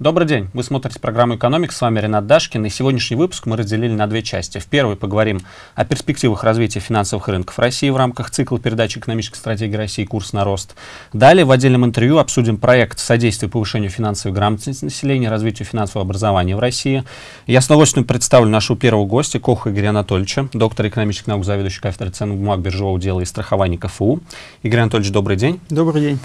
Добрый день. Вы смотрите программу «Экономик». С вами Ренат Дашкин. И сегодняшний выпуск мы разделили на две части. В первой поговорим о перспективах развития финансовых рынков России в рамках цикла передачи экономической стратегии России «Курс на рост». Далее в отдельном интервью обсудим проект содействия повышению финансовой грамотности населения, развитию финансового образования в России. Я с удовольствием представлю нашего первого гостя, Коха Игоря Анатольевича, доктор экономических наук, заведующий кафедрой ценных бумаг, биржевого дела и страхования КФУ. Игорь Анатольевич, добрый день. Добрый день.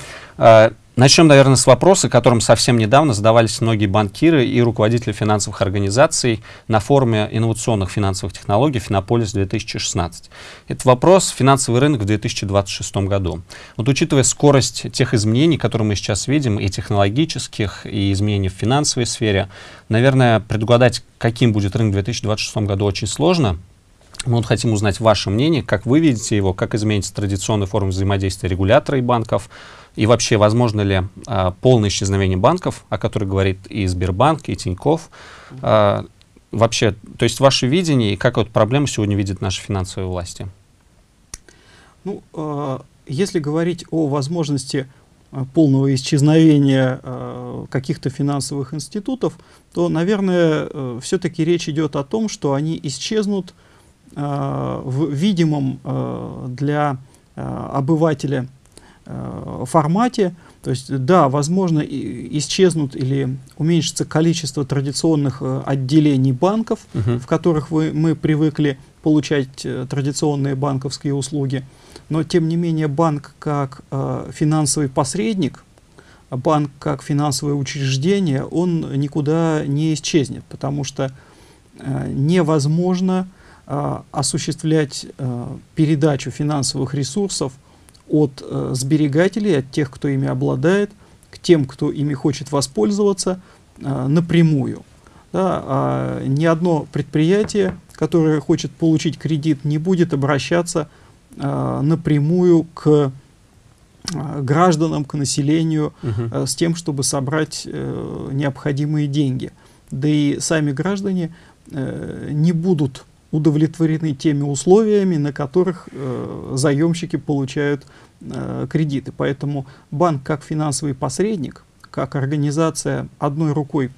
Начнем, наверное, с вопроса, которым совсем недавно задавались многие банкиры и руководители финансовых организаций на форуме инновационных финансовых технологий «Финополис-2016». Это вопрос финансовый рынок в 2026 году. Вот учитывая скорость тех изменений, которые мы сейчас видим, и технологических, и изменений в финансовой сфере, наверное, предугадать, каким будет рынок в 2026 году, очень сложно. Мы вот хотим узнать ваше мнение, как вы видите его, как изменится традиционная форма взаимодействия регулятора и банков, и вообще, возможно ли а, полное исчезновение банков, о которых говорит и Сбербанк, и Тиньков? А, вообще, то есть ваше видение и как вот проблему сегодня видят наши финансовые власти? Ну, э, если говорить о возможности полного исчезновения э, каких-то финансовых институтов, то, наверное, э, все-таки речь идет о том, что они исчезнут в видимом для обывателя формате. То есть, да, возможно, исчезнут или уменьшится количество традиционных э, отделений банков, -huh. в которых вы, мы привыкли получать э, традиционные банковские услуги. Но, тем не менее, банк как э, финансовый посредник, банк как финансовое учреждение, он никуда не исчезнет, потому что э, невозможно э, осуществлять э, передачу финансовых ресурсов от э, сберегателей, от тех, кто ими обладает, к тем, кто ими хочет воспользоваться э, напрямую. Да, а ни одно предприятие, которое хочет получить кредит, не будет обращаться э, напрямую к э, гражданам, к населению угу. с тем, чтобы собрать э, необходимые деньги. Да и сами граждане э, не будут удовлетворены теми условиями, на которых э, заемщики получают э, кредиты. Поэтому банк как финансовый посредник, как организация одной рукой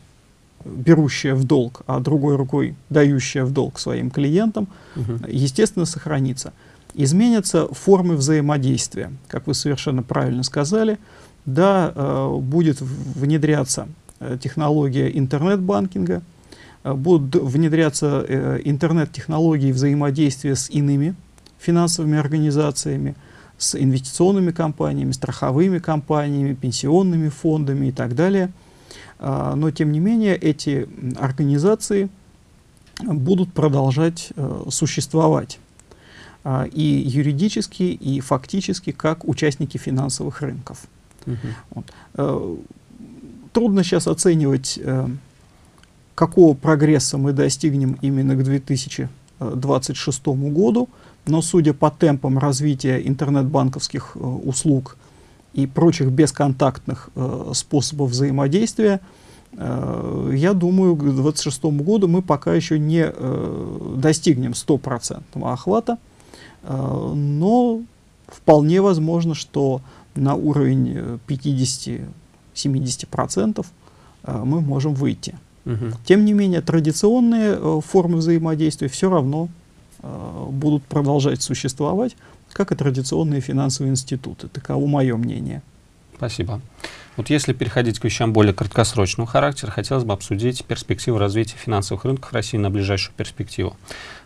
берущая в долг, а другой рукой дающая в долг своим клиентам, угу. естественно, сохранится. Изменятся формы взаимодействия, как вы совершенно правильно сказали. Да, э, будет внедряться э, технология интернет-банкинга, будут внедряться э, интернет-технологии взаимодействия с иными финансовыми организациями, с инвестиционными компаниями, страховыми компаниями, пенсионными фондами и так далее. А, но, тем не менее, эти организации будут продолжать э, существовать а, и юридически, и фактически, как участники финансовых рынков. Угу. Вот. Трудно сейчас оценивать какого прогресса мы достигнем именно к 2026 году, но судя по темпам развития интернет-банковских э, услуг и прочих бесконтактных э, способов взаимодействия, э, я думаю, к 2026 году мы пока еще не достигнем стопроцентного охвата, но вполне возможно, что на уровень 50-70% э, мы можем выйти. Угу. Тем не менее, традиционные э, формы взаимодействия все равно э, будут продолжать существовать, как и традиционные финансовые институты. Таково мое мнение. Спасибо. Вот если переходить к вещам более краткосрочного характера, хотелось бы обсудить перспективы развития финансовых рынков России на ближайшую перспективу.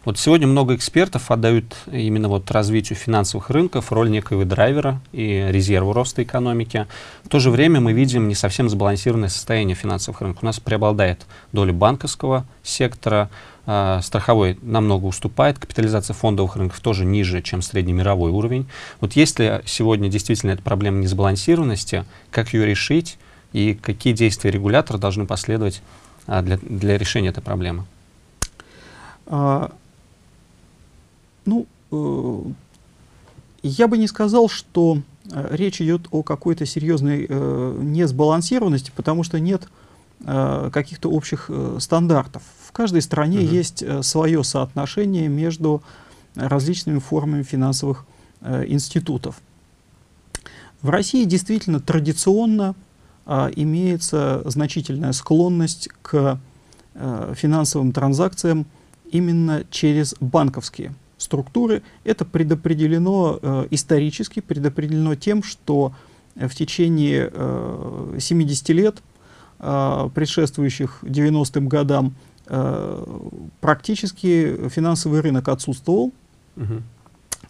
Вот сегодня много экспертов отдают именно вот развитию финансовых рынков роль некоего драйвера и резерва роста экономики. В то же время мы видим не совсем сбалансированное состояние финансовых рынков. У нас преобладает доля банковского сектора, э, страховой намного уступает, капитализация фондовых рынков тоже ниже, чем среднемировой уровень. Вот есть ли сегодня действительно эта проблема несбалансированности, как ее решить и какие действия регулятора должны последовать а, для, для решения этой проблемы? Ну, э, я бы не сказал, что э, речь идет о какой-то серьезной э, несбалансированности, потому что нет каких-то общих стандартов. В каждой стране -huh. есть свое соотношение между различными формами финансовых институтов. В России действительно традиционно а, имеется значительная склонность к а, финансовым транзакциям именно через банковские структуры. Это предопределено э, исторически, предопределено тем, что в течение э, 70 лет, э, предшествующих 90-м годам, э, практически финансовый рынок отсутствовал, угу.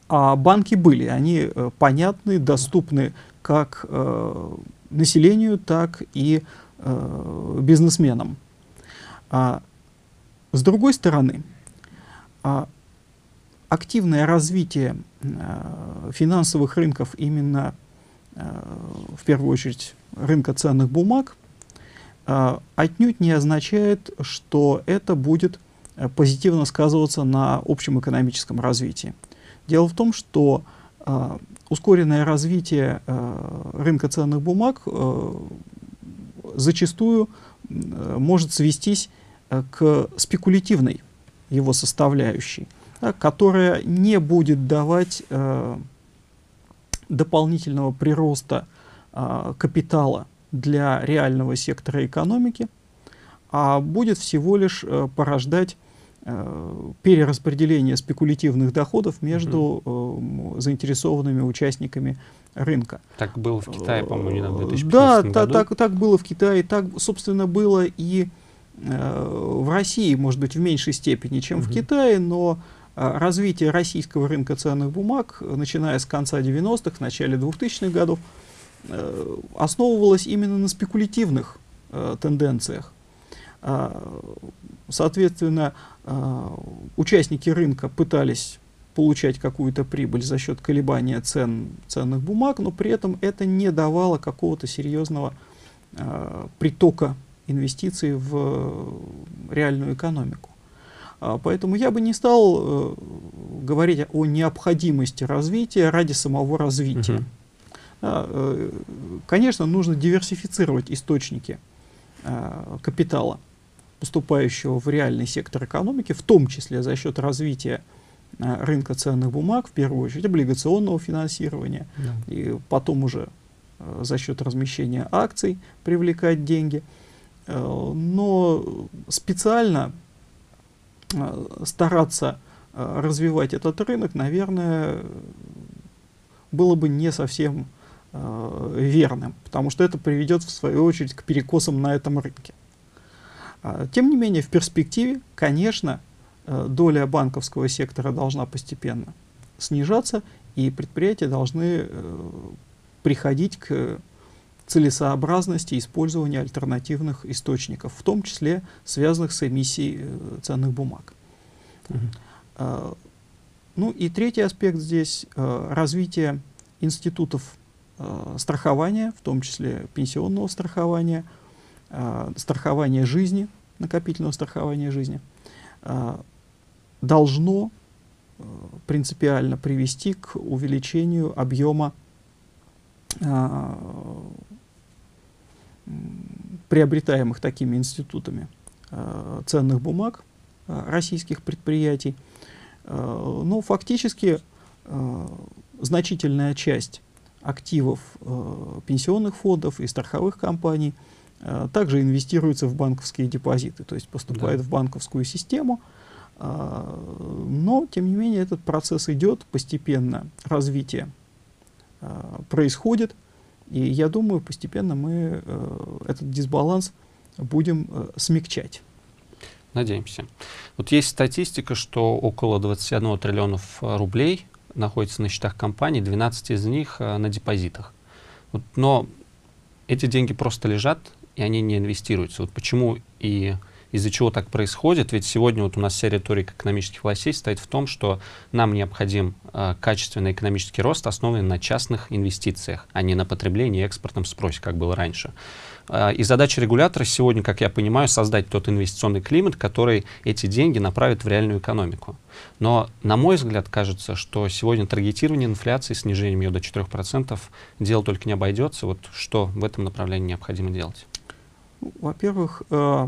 а банки были. Они э, понятны, доступны как э, населению, так и э, бизнесменам. А, с другой стороны, а, активное развитие а, финансовых рынков именно а, в первую очередь рынка ценных бумаг а, отнюдь не означает, что это будет позитивно сказываться на общем экономическом развитии. Дело в том, что ускоренное развитие рынка ценных бумаг зачастую может свестись к спекулятивной его составляющей, которая не будет давать э, дополнительного прироста э, капитала для реального сектора экономики, а будет всего лишь э, порождать э, перераспределение спекулятивных доходов между э, заинтересованными участниками рынка. Так было в Китае, по-моему, недавно, в 2015 да, году. Да, так, так было в Китае, так, собственно, было и Э, в России, может быть, в меньшей степени, чем угу. в Китае, но э, развитие российского рынка ценных бумаг, начиная с конца 90-х, начале 2000-х годов, э, основывалось именно на спекулятивных тенденциях. Соответственно, участники рынка пытались получать какую-то прибыль за счет колебания цен ценных бумаг, но при этом это не давало какого-то серьезного притока инвестиций в э, реальную экономику. А, поэтому я бы не стал э, говорить о необходимости развития ради самого развития. Э, конечно, нужно диверсифицировать источники а, капитала, поступающего в реальный сектор экономики, в том числе за счет развития рынка ценных бумаг, в первую очередь облигационного финансирования, yeah. и потом уже за счет размещения акций привлекать деньги. Э, но специально э, стараться э, развивать этот рынок, наверное, было бы не совсем верным, потому что это приведет, в свою очередь, к перекосам на этом рынке. А, тем не менее, в перспективе, конечно, доля банковского сектора должна постепенно снижаться, и предприятия должны приходить к целесообразности использования альтернативных источников, в том числе связанных с эмиссией э, ценных бумаг. Uh -huh. э, ну и третий аспект здесь э, развитие институтов страхования, в том числе пенсионного страхования, страхования жизни, накопительного страхования жизни, должно принципиально привести к увеличению объема приобретаемых такими институтами э, ценных бумаг э, российских предприятий. Э, но фактически э, значительная часть активов пенсионных фондов и страховых компаний также инвестируется в банковские депозиты, то есть поступает да. в банковскую систему. Но, тем не менее, этот процесс идет, постепенно развитие происходит. И я думаю, постепенно мы э, этот дисбаланс будем э, смягчать. Надеемся. Вот есть статистика, что около 21 триллионов э, рублей находится на счетах компаний, 12 из них на депозитах. Вот, но эти деньги просто лежат, и они не инвестируются. Вот почему и из-за чего так происходит? Ведь сегодня вот у нас вся риторика экономических властей стоит в том, что нам необходим э, качественный экономический рост, основанный на частных инвестициях, а не на потреблении и экспортном спросе, как было раньше. Э, и задача регулятора сегодня, как я понимаю, создать тот инвестиционный климат, который эти деньги направит в реальную экономику. Но, на мой взгляд, кажется, что сегодня таргетирование инфляции, снижением ее до 4%, дело только не обойдется. Вот что в этом направлении необходимо делать? Во-первых, э,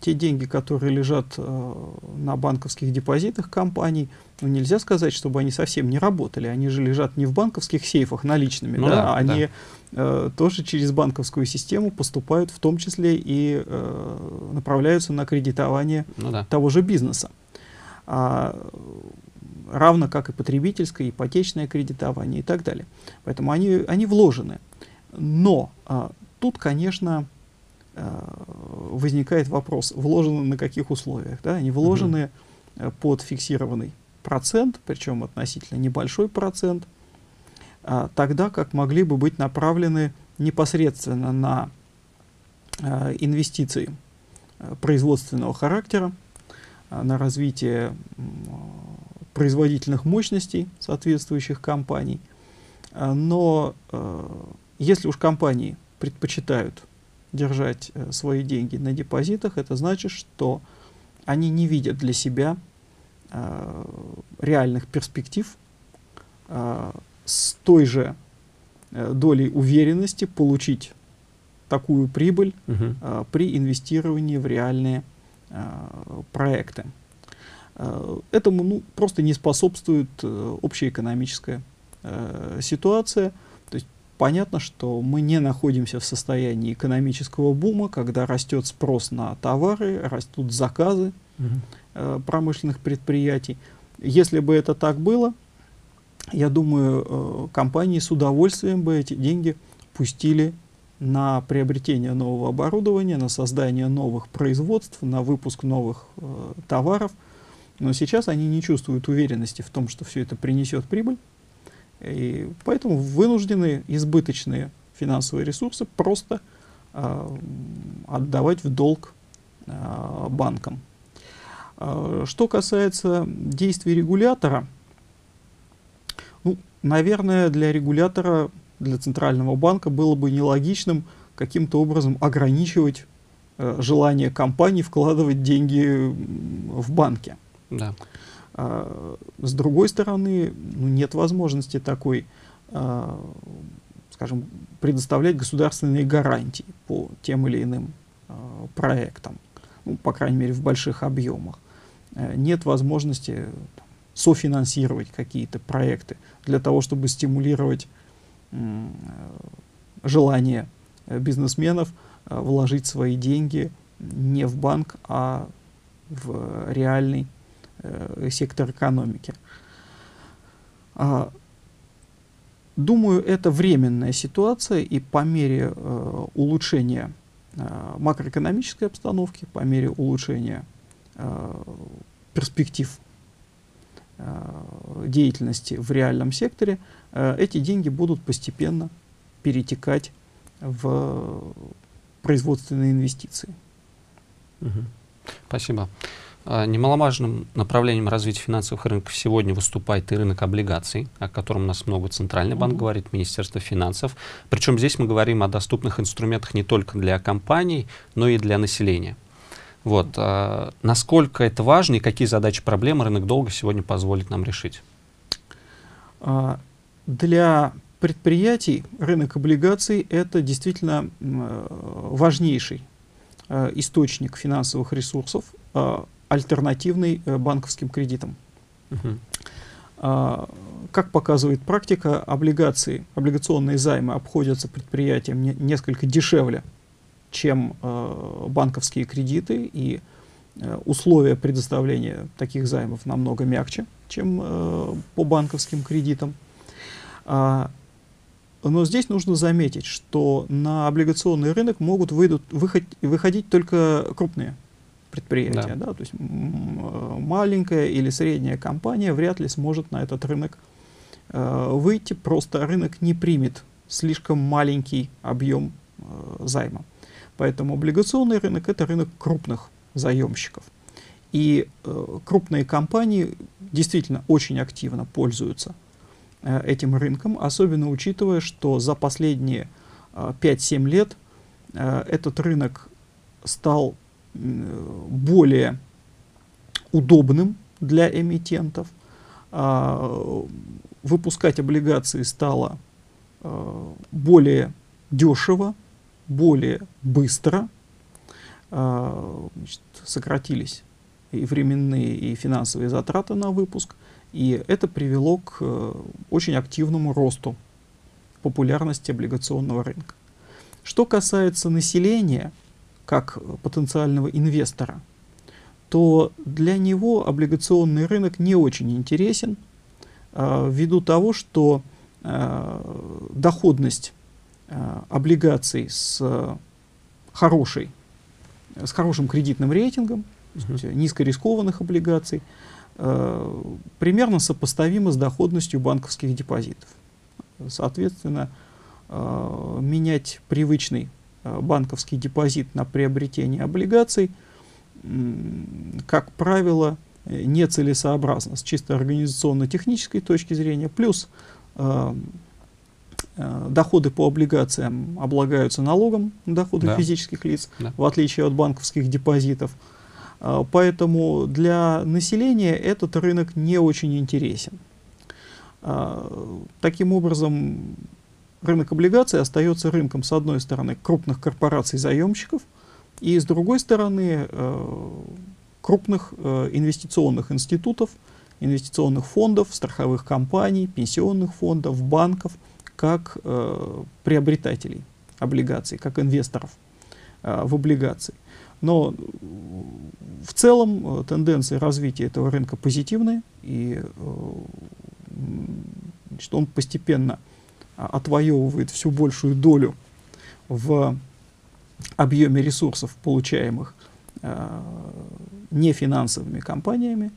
те деньги, которые лежат э, на банковских депозитах компаний, ну, нельзя сказать, чтобы они совсем не работали. Они же лежат не в банковских сейфах наличными, Ну да, да, а они да. э, тоже через банковскую систему поступают, в том числе и э, направляются на кредитование Ну да. того же бизнеса. А, равно как и потребительское, ипотечное кредитование и так далее. Поэтому они, они вложены. Но а, тут, конечно, возникает вопрос, вложены на каких условиях. Да? Они вложены э, под фиксированный процент, причем относительно небольшой процент, а, тогда как могли бы быть направлены непосредственно на инвестиции производственного характера, на развитие производительных мощностей соответствующих компаний. Но э, если уж компании предпочитают держать э, свои деньги на депозитах, это значит, что они не видят для себя э, реальных перспектив э, с той же э, долей уверенности получить такую прибыль Мгм. э, при инвестировании в реальные э, проекты. Э, Этому ну, просто не способствует э, общеэкономическая э, ситуация. Есть понятно, что мы не находимся в состоянии экономического бума, когда растет спрос на товары, растут заказы Мгм. э, промышленных предприятий. Если бы это так было, я думаю, э, компании с удовольствием бы эти деньги пустили на приобретение нового оборудования, на создание новых производств, на выпуск новых э, товаров. Но сейчас они не чувствуют уверенности в том, что все это принесет прибыль. И поэтому вынуждены избыточные финансовые ресурсы просто э, отдавать в долг э, банкам. Э, Что касается действий регулятора, ну, наверное, для регулятора, для Центрального банка было бы нелогичным каким-то образом ограничивать э, желание компаний вкладывать деньги в банки. Да. А, С другой стороны, ну, нет возможности такой, а, скажем, предоставлять государственные гарантии по тем или иным а, проектам, ну, по крайней мере, в больших объемах. Э, Нет возможности софинансировать какие-то проекты для того, чтобы стимулировать желание э, бизнесменов э, вложить свои деньги не в банк, а в реальный сектор экономики. А, Думаю, это временная ситуация, и по мере э, улучшения э, макроэкономической обстановки, по мере улучшения э, перспектив э, деятельности в реальном секторе, э, эти деньги будут постепенно перетекать в производственные инвестиции. Спасибо. А, Немаловажным направлением развития финансовых рынков сегодня выступает и рынок облигаций, о котором у нас много Центральный банк говорит, Министерство финансов. Причем здесь мы говорим о доступных инструментах не только для компаний, но и для населения. Вот. а, Насколько это важно и какие задачи, проблемы рынок долга сегодня позволит нам решить? А, Для предприятий рынок облигаций это действительно важнейший э, источник финансовых ресурсов, альтернативный э, банковским кредитам. А, Как показывает практика, облигации, облигационные займы обходятся предприятиям не- несколько дешевле, чем э, банковские кредиты, и э, условия предоставления таких займов намного мягче, чем э, по банковским кредитам. А, но здесь нужно заметить, что на облигационный рынок могут выйдут, выход- выходить только крупные предприятия. Да. Да. То есть маленькая или средняя компания вряд ли сможет на этот рынок э, выйти, просто рынок не примет слишком маленький объем э, займа. Поэтому облигационный рынок это рынок крупных заемщиков. И э, крупные компании действительно очень активно пользуются э, этим рынком, особенно учитывая, что за последние э, 5-7 лет э, этот рынок стал более удобным для эмитентов. А, Выпускать облигации стало э, более дешево, более быстро, значит, сократились и временные, и финансовые затраты на выпуск, и это привело к очень активному росту популярности облигационного рынка. Что касается населения, как потенциального инвестора, то для него облигационный рынок не очень интересен, э, ввиду того, что э, доходность э, облигаций с хорошей, с хорошим кредитным рейтингом, uh низкорискованных облигаций, э, примерно сопоставима с доходностью банковских депозитов. Соответственно, э, менять привычный банковский депозит на приобретение облигаций, как правило, нецелесообразно с чисто организационно-технической точки зрения, плюс э, доходы по облигациям облагаются налогом на доходы да. физических лиц, да. в отличие от банковских депозитов. Поэтому для населения этот рынок не очень интересен. А, таким образом, рынок облигаций остается рынком, с одной стороны, крупных корпораций-заемщиков, и с другой стороны, э, крупных э, инвестиционных институтов, инвестиционных фондов, страховых компаний, пенсионных фондов, банков, как э, приобретателей облигаций, как инвесторов в облигации. Но в целом тенденции развития этого рынка позитивные, и что он постепенно а, отвоевывает всю большую долю в объеме ресурсов, получаемых э, нефинансовыми компаниями,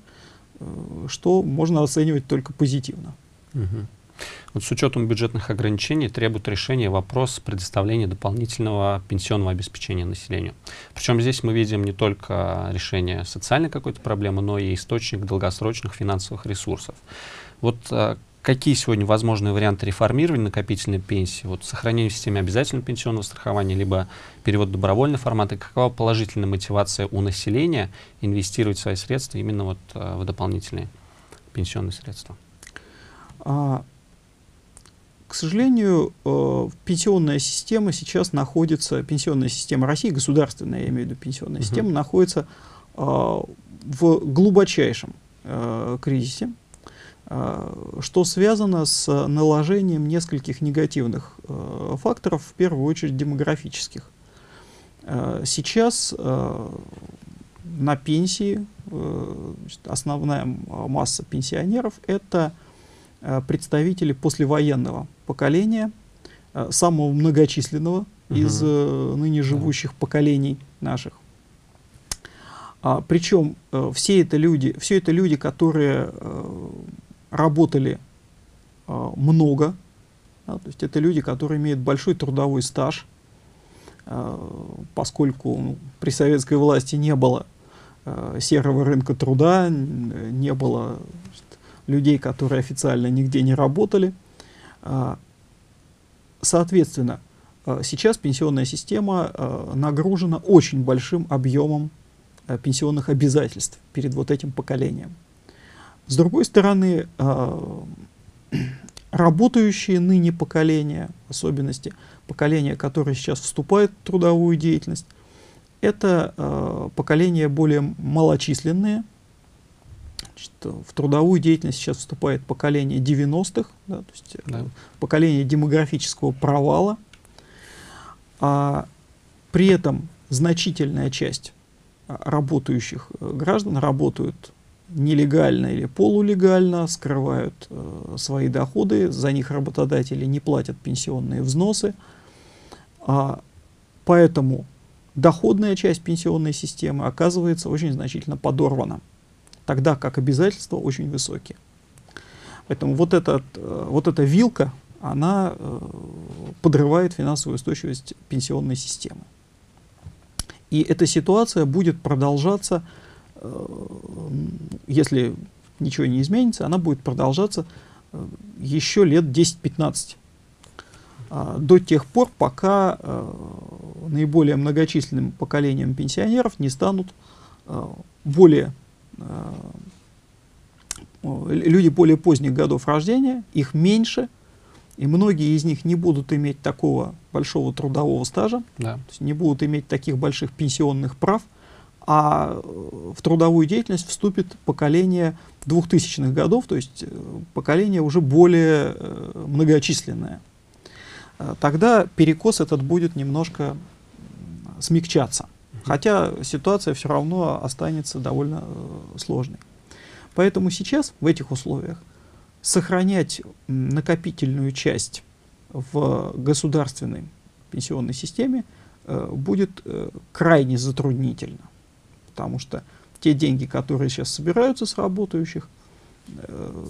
э, что можно оценивать только позитивно. Угу. Вот с учетом бюджетных ограничений требует решения вопрос предоставления дополнительного пенсионного обеспечения населению. Причем здесь мы видим не только решение социальной какой-то проблемы, но и источник долгосрочных финансовых ресурсов. Вот а, какие сегодня возможные варианты реформирования накопительной пенсии? Вот сохранение в системе обязательного пенсионного страхования, либо перевод в добровольный формат, и какова положительная мотивация у населения инвестировать свои средства именно вот а, в дополнительные пенсионные средства? А, к сожалению, э, пенсионная система сейчас находится, пенсионная система России, государственная, я имею в виду пенсионная uh -huh. система, находится э, в глубочайшем э, кризисе. Э, что связано с наложением нескольких негативных э, факторов, в первую очередь демографических. Э, сейчас на пенсии основная масса пенсионеров это представители послевоенного поколения, самого многочисленного угу. из ныне живущих да. поколений наших. А, причем все это люди, все это люди, которые работали э, много, да, то есть это люди, которые имеют большой трудовой стаж, э, поскольку ну, при советской власти не было э, серого рынка труда, не было значит, людей, которые официально нигде не работали. Э, соответственно, э, сейчас пенсионная система э, нагружена очень большим объемом пенсионных обязательств перед вот этим поколением. С другой стороны, а, работающие ныне поколения, особенности поколения, которое сейчас вступает в трудовую деятельность, это э, поколения более малочисленные. Значит, в трудовую деятельность сейчас вступает поколение 90-х, да, то есть да. поколение демографического провала. А при этом значительная часть работающих граждан работают нелегально или полулегально скрывают э, свои доходы, за них работодатели не платят пенсионные взносы, а, поэтому доходная часть пенсионной системы оказывается очень значительно подорвана, тогда как обязательства очень высокие. Поэтому вот, этот, э, вот эта вилка, она э, подрывает финансовую устойчивость пенсионной системы. И эта ситуация будет продолжаться если ничего не изменится, она будет продолжаться э, еще лет 10-15. А, до тех пор, пока э, наиболее многочисленным поколением пенсионеров не станут более люди более поздних годов рождения, их меньше, И многие из них не будут иметь такого большого трудового стажа, да. не будут иметь таких больших пенсионных прав, а э, в трудовую деятельность вступит поколение 2000-х годов, то есть э, поколение уже более э, многочисленное. Тогда перекос этот будет немножко смягчаться, хотя ситуация все равно останется довольно сложной. Поэтому сейчас в этих условиях сохранять накопительную часть в государственной пенсионной системе э, будет э, крайне затруднительно, потому что те деньги, которые сейчас собираются с работающих, э,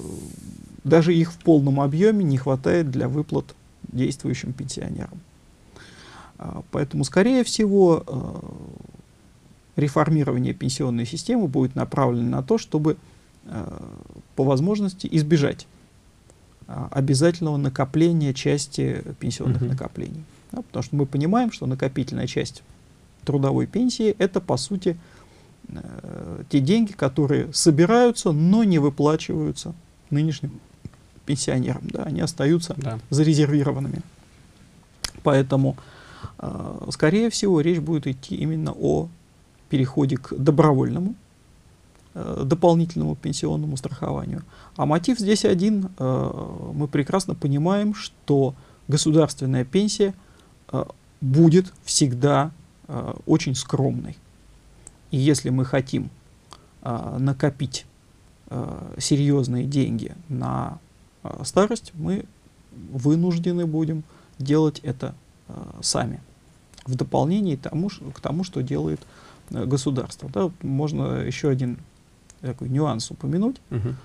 даже их в полном объеме не хватает для выплат действующим пенсионерам. А, поэтому, скорее всего, э, реформирование пенсионной системы будет направлено на то, чтобы Э, по возможности избежать а, обязательного накопления части пенсионных -huh. накоплений. Да, потому что мы понимаем, что накопительная часть трудовой пенсии это по сути э, те деньги, которые собираются, но не выплачиваются нынешним пенсионерам. Да, они остаются да. зарезервированными. Поэтому, э, скорее всего, речь будет идти именно о переходе к добровольному Э, дополнительному пенсионному страхованию. А мотив здесь один. Э, мы прекрасно понимаем, что государственная пенсия э, будет всегда очень скромной. И если мы хотим накопить серьезные деньги на старость, мы вынуждены будем делать это сами, в дополнение тому, к тому, что делает государство. Да, можно еще один такой нюанс упомянуть. Угу.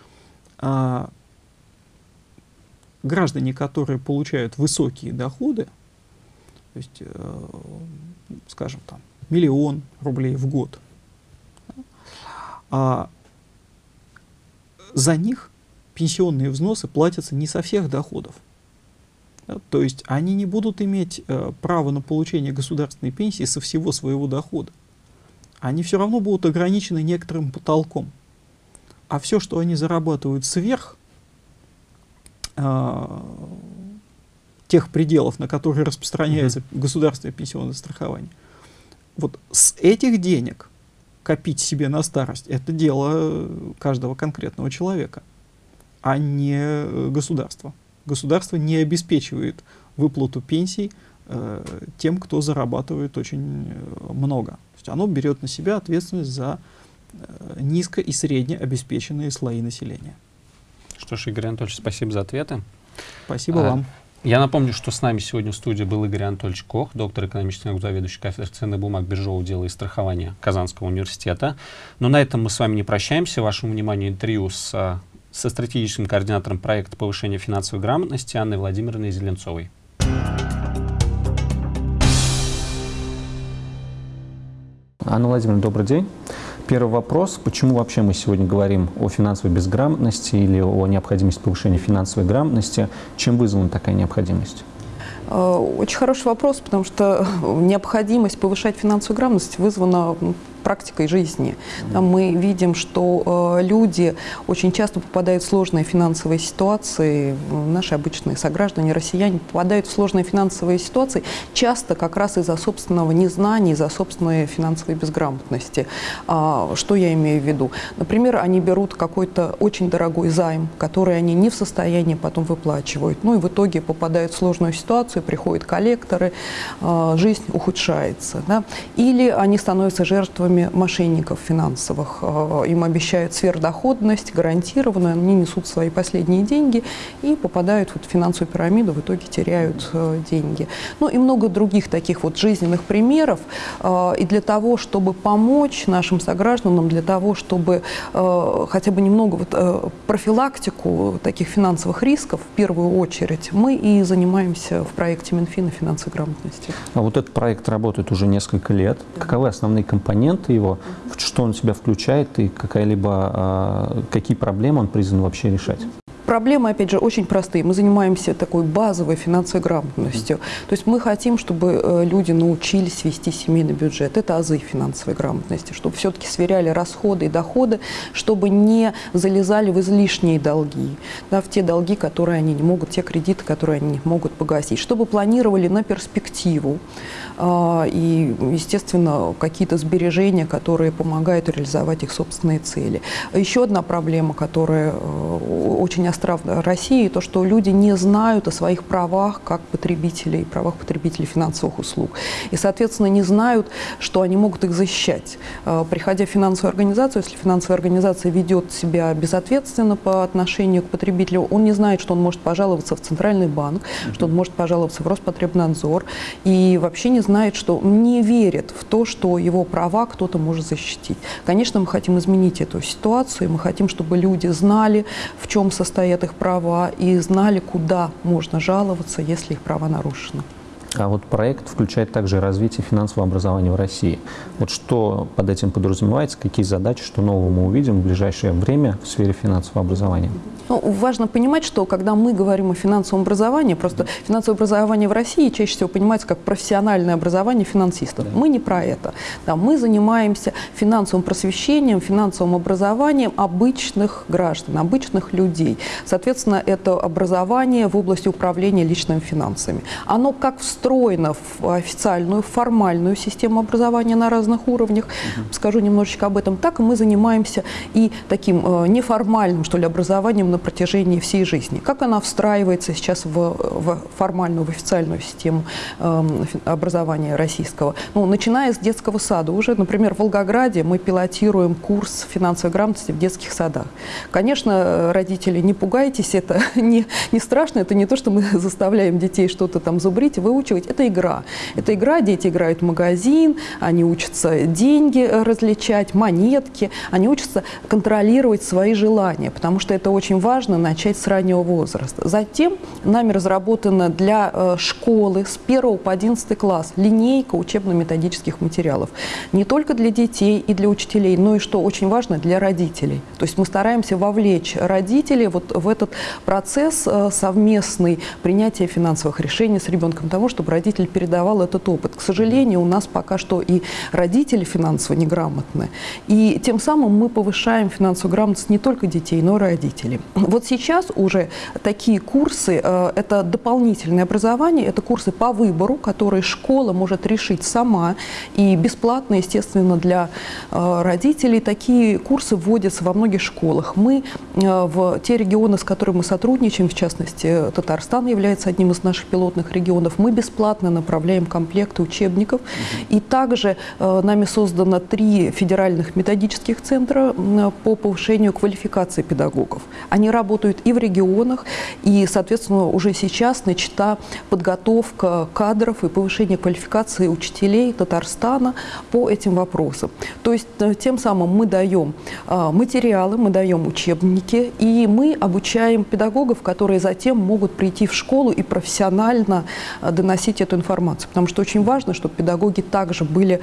А, граждане, которые получают высокие доходы, то есть, э, скажем, там, миллион рублей в год, а за них пенсионные взносы платятся не со всех доходов. То есть они не будут иметь э, право на получение государственной пенсии со всего своего дохода. Они все равно будут ограничены некоторым потолком а все, что они зарабатывают сверх э, тех пределов, на которые распространяется mm -hmm. государственное пенсионное страхование, вот с этих денег копить себе на старость, это дело каждого конкретного человека, а не государства. Государство не обеспечивает выплату пенсий э, тем, кто зарабатывает очень э, много. То есть оно берет на себя ответственность за Э, низко и средне обеспеченные слои населения. Что ж, Игорь Анатольевич, спасибо за ответы. Спасибо а, вам. Я напомню, что с нами сегодня в студии был Игорь Анатольевич Кох, доктор экономических наук, заведующий кафедрой ценных бумаг, биржевого дела и страхования Казанского университета. Но на этом мы с вами не прощаемся. Вашему вниманию интервью с, со стратегическим координатором проекта повышения финансовой грамотности Анной Владимировной Зеленцовой. Анна Владимировна, добрый день. Первый вопрос, почему вообще мы сегодня говорим о финансовой безграмотности или о необходимости повышения финансовой грамотности, чем вызвана такая необходимость? Э, очень хороший вопрос, потому что необходимость повышать финансовую грамотность вызвана практикой жизни. Там мы видим, что э, люди очень часто попадают в сложные финансовые ситуации, наши обычные сограждане, россияне попадают в сложные финансовые ситуации часто как раз из-за собственного незнания, из-за собственной финансовой безграмотности. А, что я имею в виду? Например, они берут какой-то очень дорогой займ, который они не в состоянии потом выплачивают. Ну и в итоге попадают в сложную ситуацию, приходят коллекторы, э, жизнь ухудшается. Да? Или они становятся жертвами жертвами мошенников финансовых. Э, им обещают сверхдоходность, гарантированную, они несут свои последние деньги и попадают в финансовую пирамиду, в итоге теряют э, деньги. Ну и много других таких вот жизненных примеров. Э, и для того, чтобы помочь нашим согражданам, для того, чтобы хотя бы немного вот профилактику таких финансовых рисков, в первую очередь, мы и занимаемся в проекте Минфина финансовой грамотности. А вот этот проект работает уже несколько лет. Каковы основные компоненты инструменты его, что он в себя включает и какая-либо, а, какие проблемы он призван вообще решать? Проблемы, опять же, очень простые. Мы занимаемся такой базовой финансовой грамотностью. То есть мы хотим, чтобы э, люди научились вести семейный бюджет. Это азы финансовой грамотности, чтобы все-таки сверяли расходы и доходы, чтобы не залезали в излишние долги, да, в те долги, которые они не могут, те кредиты, которые они не могут погасить, чтобы планировали на перспективу. А, и, естественно, какие-то сбережения, которые помогают реализовать их собственные цели. Еще одна проблема, которая э, очень остра в России, то, что люди не знают о своих правах как потребителей, правах потребителей финансовых услуг. И, соответственно, не знают, что они могут их защищать. Э, приходя в финансовую организацию, если финансовая организация ведет себя безответственно по отношению к потребителю, он не знает, что он может пожаловаться в Центральный банк, что он может пожаловаться в Роспотребнадзор, и вообще не знает, что не верит в то, что его права кто-то может защитить. Конечно, мы хотим изменить эту ситуацию, мы хотим, чтобы люди знали, в чем состоят их права, и знали, куда можно жаловаться, если их права нарушены. А вот проект включает также развитие финансового образования в России. Вот что под этим подразумевается, какие задачи, что нового мы увидим в ближайшее время в сфере финансового образования? Ну, важно понимать, что когда мы говорим о финансовом образовании, просто финансовое образование в России чаще всего понимается как профессиональное образование финансистов. Мы не про это. Да, мы занимаемся финансовым просвещением, финансовым образованием обычных граждан, обычных людей. Соответственно, это образование в области управления личными финансами. Оно как встроено в официальную, формальную систему образования на разных уровнях, угу. скажу немножечко об этом, так и мы занимаемся и таким э, неформальным, что ли, образованием на протяжении всей жизни. Как она встраивается сейчас в, в формальную, в официальную систему э, образования российского? Ну, начиная с детского сада. Уже, например, в Волгограде мы пилотируем курс финансовой грамотности в детских садах. Конечно, родители, не пугайтесь, это не, не страшно, это не то, что мы заставляем детей что-то там зубрить, выучивать. Это игра. Это игра, дети играют в магазин, они учатся деньги различать, монетки, они учатся контролировать свои желания, потому что это очень важно начать с раннего возраста. Затем нами разработана для э, школы с 1 по 11 класс линейка учебно-методических материалов. Не только для детей и для учителей, но и, что очень важно, для родителей. То есть мы стараемся вовлечь родителей вот в этот процесс э, совместный принятия финансовых решений с ребенком, того, чтобы родитель передавал этот опыт. К сожалению, у нас пока что и родители финансово неграмотны. И тем самым мы повышаем финансовую грамотность не только детей, но и родителей. Вот сейчас уже такие курсы, э, это дополнительное образование, это курсы по выбору, которые школа может решить сама и бесплатно, естественно, для э, родителей. Такие курсы вводятся во многих школах. Мы э, в те регионы, с которыми мы сотрудничаем, в частности, Татарстан является одним из наших пилотных регионов, мы бесплатно направляем комплекты учебников. И также нами создано три федеральных методических центра по повышению квалификации педагогов. Они работают и в регионах, и, соответственно, уже сейчас начата подготовка кадров и повышение квалификации учителей Татарстана по этим вопросам. То есть э, тем самым мы даем а, материалы, мы даем учебники, и мы обучаем педагогов, которые затем могут прийти в школу и профессионально э, доносить эту информацию. Потому что очень важно, чтобы педагоги также были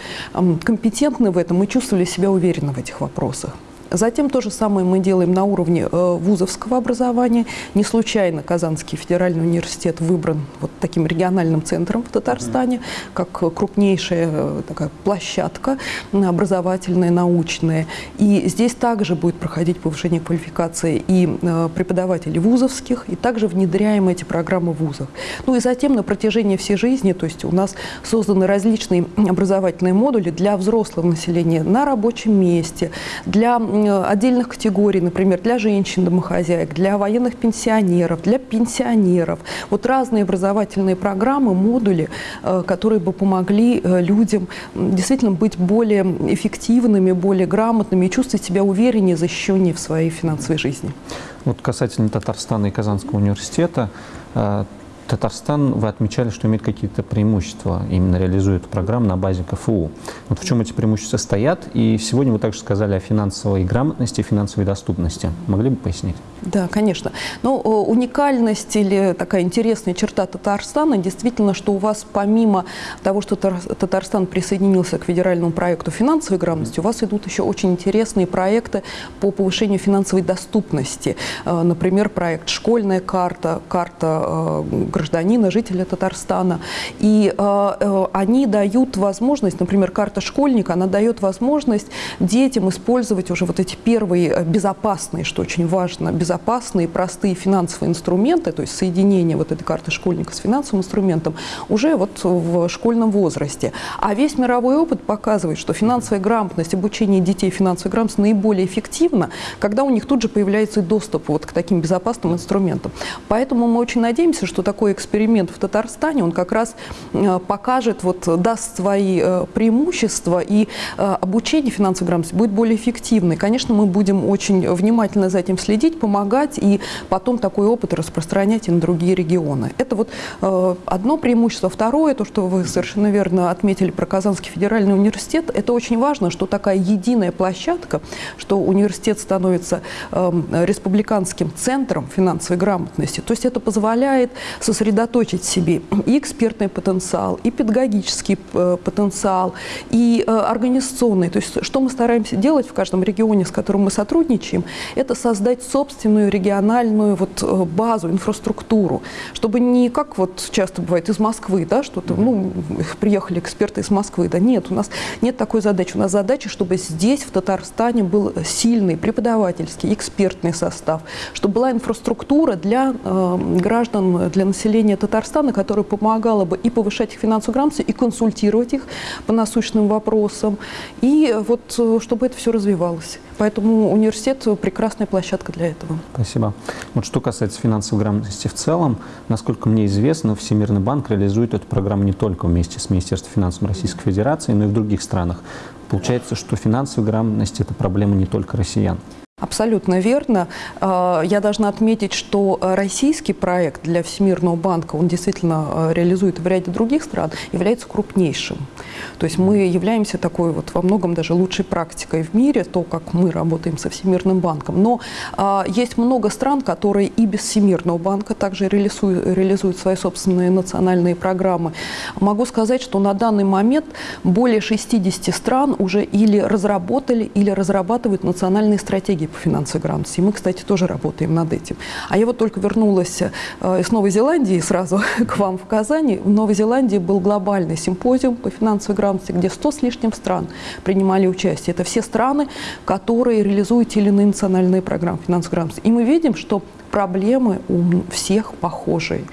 компетентны в этом и чувствовали себя уверенно в этих вопросах. Затем то же самое мы делаем на уровне э, вузовского образования. Не случайно Казанский федеральный университет выбран вот таким региональным центром в Татарстане, как крупнейшая э, такая площадка образовательная, научная. И здесь также будет проходить повышение квалификации и э, преподавателей вузовских, и также внедряем эти программы в вузах. Ну и затем на протяжении всей жизни, то есть у нас созданы различные образовательные модули для взрослого населения на рабочем месте, для отдельных категорий, например, для женщин-домохозяек, для военных пенсионеров, для пенсионеров. Вот разные образовательные программы, модули, э, которые бы помогли э, людям действительно быть более эффективными, более грамотными и чувствовать себя увереннее, защищеннее в своей финансовой жизни. Вот касательно Татарстана и Казанского университета, э, Татарстан, вы отмечали, что имеет какие-то преимущества, именно реализуя эту программу на базе КФУ. Вот в чем эти преимущества стоят? И сегодня вы также сказали о финансовой грамотности финансовой доступности. Могли бы пояснить? Да, конечно. Но ну, уникальность или такая интересная черта Татарстана действительно, что у вас помимо того, что Татарстан присоединился к федеральному проекту финансовой грамотности, у вас идут еще очень интересные проекты по повышению финансовой доступности. Э, например, проект «Школьная карта», карта э, гражданина, жителя Татарстана. И э, они дают возможность, например, карта школьника, она дает возможность детям использовать уже вот эти первые безопасные, что очень важно, безопасные, простые финансовые инструменты, то есть соединение вот этой карты школьника с финансовым инструментом уже вот в школьном возрасте. А весь мировой опыт показывает, что финансовая грамотность, обучение детей финансовой грамотности наиболее эффективно, когда у них тут же появляется доступ вот к таким безопасным инструментам. Поэтому мы очень надеемся, что такой эксперимент в Татарстане, он как раз э, покажет, вот даст свои э, преимущества, и э, обучение финансовой грамотности будет более эффективным. Конечно, мы будем очень внимательно за этим следить, помогать и потом такой опыт распространять и на другие регионы. Это вот одно преимущество. Второе, то, что вы совершенно верно отметили про Казанский федеральный университет, это очень важно, что такая единая площадка, что университет становится э, республиканским центром финансовой грамотности. То есть это позволяет сосредоточить в себе и экспертный потенциал, и педагогический э, потенциал, и э, организационный. То есть что мы стараемся делать в каждом регионе, с которым мы сотрудничаем, это создать собственную региональную вот э, базу, инфраструктуру, чтобы не как вот часто бывает из Москвы, да, что-то, ну, приехали эксперты из Москвы, да, нет, у нас нет такой задачи. У нас задача, чтобы здесь, в Татарстане, был сильный преподавательский, экспертный состав, чтобы была инфраструктура для э, граждан, для населения Татарстана, которая помогала бы и повышать их финансовую грамотность, и консультировать их по насущным вопросам, и вот э, чтобы это все развивалось. Поэтому университет – прекрасная площадка для этого. Спасибо. Вот что касается финансовой грамотности в целом, насколько мне известно, Всемирный банк реализует эту программу не только вместе с Министерством финансов Российской Федерации, но и в других странах. Получается, что финансовая грамотность – это проблема не только россиян. Абсолютно верно. А, я должна отметить, что российский проект для Всемирного банка, он действительно а, реализует в ряде других стран, является крупнейшим. То есть мы являемся такой вот во многом даже лучшей практикой в мире, то, как мы работаем со Всемирным банком. Но а, есть много стран, которые и без Всемирного банка также реализуют, реализуют свои собственные национальные программы. Могу сказать, что на данный момент более 60 стран уже или разработали, или разрабатывают национальные стратегии по финансовой грамотности. Мы, кстати, тоже работаем над этим. А я вот только вернулась э, из Новой Зеландии сразу к вам в Казани. В Новой Зеландии был глобальный симпозиум по финансовой грамотности, где 100 с лишним стран принимали участие. Это все страны, которые реализуют те или иные национальные программы финансовой грамотности. И мы видим, что проблемы у всех похожие.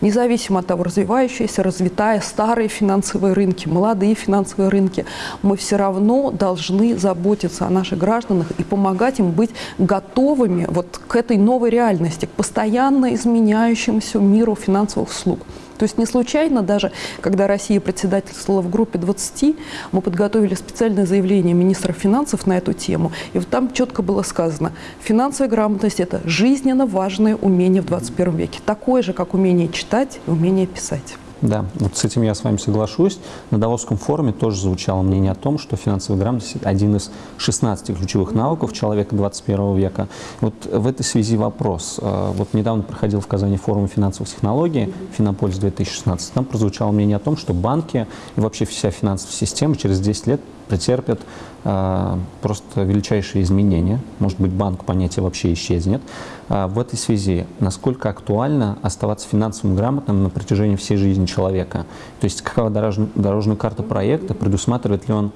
Независимо от того, развивающиеся, развитая, старые финансовые рынки, молодые финансовые рынки, мы все равно должны заботиться о наших гражданах и помогать им быть готовыми вот к этой новой реальности, к постоянно изменяющемуся миру финансовых услуг. То есть не случайно даже, когда Россия председательствовала в группе 20, мы подготовили специальное заявление министра финансов на эту тему. И вот там четко было сказано, финансовая грамотность – это жизненно важное умение в 21 веке. Такое же, как умение читать и умение писать. Да, вот с этим я с вами соглашусь. На Давосском форуме тоже звучало мнение о том, что финансовая грамотность – один из 16 ключевых навыков человека 21 века. Вот в этой связи вопрос. Э, вот недавно проходил в Казани форум финансовых технологий «Финопольс 2016». Там прозвучало мнение о том, что банки и вообще вся финансовая система через 10 лет претерпят э, просто величайшие изменения. Может быть, банк понятие вообще исчезнет. А в этой связи, насколько актуально оставаться финансово грамотным на протяжении всей жизни человека? То есть, какова дорожная, дорожная карта проекта, предусматривает ли он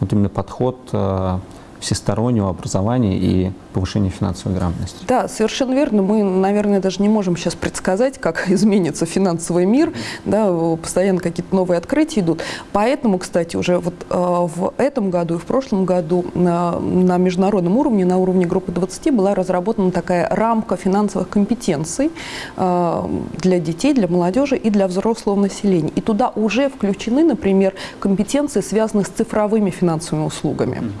вот именно подход э, всестороннего образования и повышения финансовой грамотности. Да, совершенно верно. Мы, наверное, даже не можем сейчас предсказать, как изменится финансовый мир. Да, постоянно какие-то новые открытия идут. Поэтому, кстати, уже вот э, в этом году и в прошлом году на, на международном уровне, на уровне группы 20, была разработана такая рамка финансовых компетенций э, для детей, для молодежи и для взрослого населения. И туда уже включены, например, компетенции, связанные с цифровыми финансовыми услугами.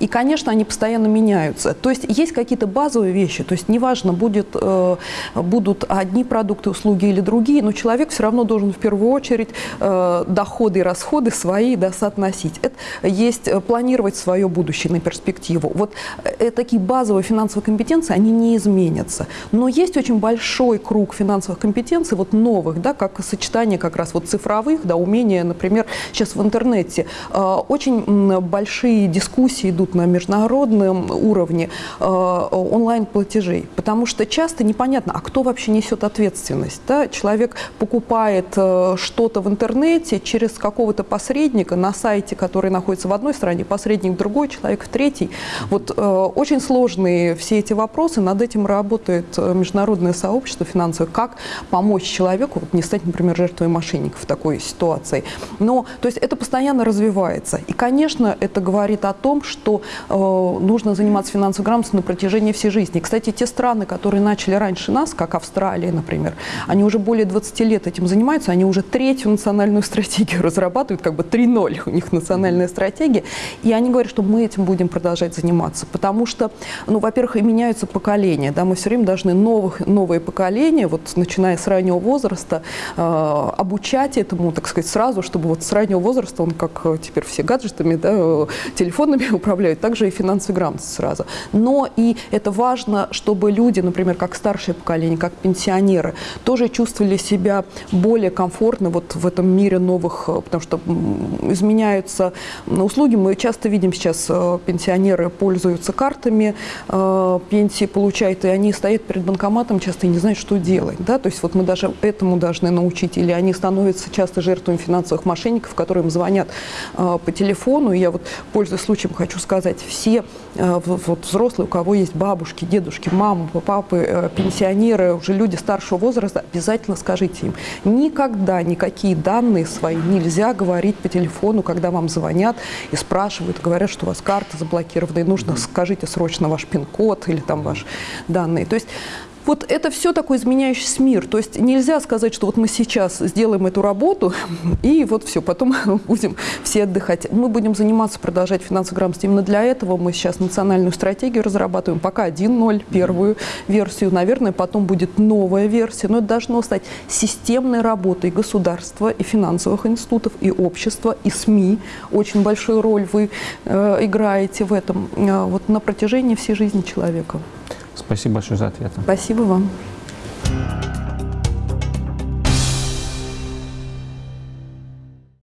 И, конечно, они постоянно меняются. То есть есть какие-то базовые вещи, то есть неважно, будет, э, будут одни продукты, услуги или другие, но человек все равно должен в первую очередь э, доходы и расходы свои да, соотносить. Это есть э, планировать свое будущее на перспективу. Вот э, такие базовые финансовые компетенции, они не изменятся. Но есть очень большой круг финансовых компетенций, вот новых, да, как сочетание как раз вот цифровых, да, умения, например, сейчас в интернете э, очень большие дискуссии идут на международном уровне э, онлайн-платежей, потому что часто непонятно, а кто вообще несет ответственность. Да? Человек покупает э, что-то в интернете через какого-то посредника на сайте, который находится в одной стране, посредник в другой, человек в третьей. Вот э, очень сложные все эти вопросы, над этим работает международное сообщество финансовое, как помочь человеку вот, не стать, например, жертвой мошенников в такой ситуации. Но, то есть это постоянно развивается. И, конечно, это говорит о том, что э, нужно заниматься финансовой грамотностью на протяжении всей жизни. Кстати, те страны, которые начали раньше нас, как Австралия, например, они уже более 20 лет этим занимаются, они уже третью национальную стратегию разрабатывают, как бы 3.0 у них национальная стратегия, и они говорят, что мы этим будем продолжать заниматься, потому что, ну, во-первых, и меняются поколения, да, мы все время должны новых, новые поколения, вот начиная с раннего возраста, э, обучать этому, так сказать, сразу, чтобы вот с раннего возраста он, как теперь все гаджетами, да, э, телефонами управляют, также и финансовой грамотность сразу. Но и это важно, чтобы люди, например, как старшее поколение, как пенсионеры, тоже чувствовали себя более комфортно вот в этом мире новых, э, потому что изменяются услуги. Мы часто видим сейчас, э, пенсионеры пользуются картами, э, пенсии получают, и они стоят перед банкоматом часто и не знают, что делать. Да? То есть вот мы даже этому должны научить. Или они становятся часто жертвами финансовых мошенников, которые им звонят по телефону. Я вот, пользуясь случаем, хочу сказать, все вот, взрослые, у кого есть бабушки, дедушки, мамы, папы, пенсионеры, уже люди старшего возраста, обязательно скажите им, никогда никакие данные свои нельзя говорить по телефону, когда вам звонят и спрашивают, говорят, что у вас карта заблокирована, и нужно, скажите срочно ваш пин-код или там ваши данные. То есть вот это все такой изменяющийся мир. То есть нельзя сказать, что вот мы сейчас сделаем эту работу, и вот все, потом будем все отдыхать. Мы будем заниматься, продолжать финансовую грамотность. Именно для этого мы сейчас национальную стратегию разрабатываем. Пока 1.0, первую версию. Наверное, потом будет новая версия. Но это должно стать системной работой государства и финансовых институтов, и общества, и СМИ. Очень большую роль вы э, играете в этом э, вот на протяжении всей жизни человека. Спасибо большое за ответ. Спасибо вам.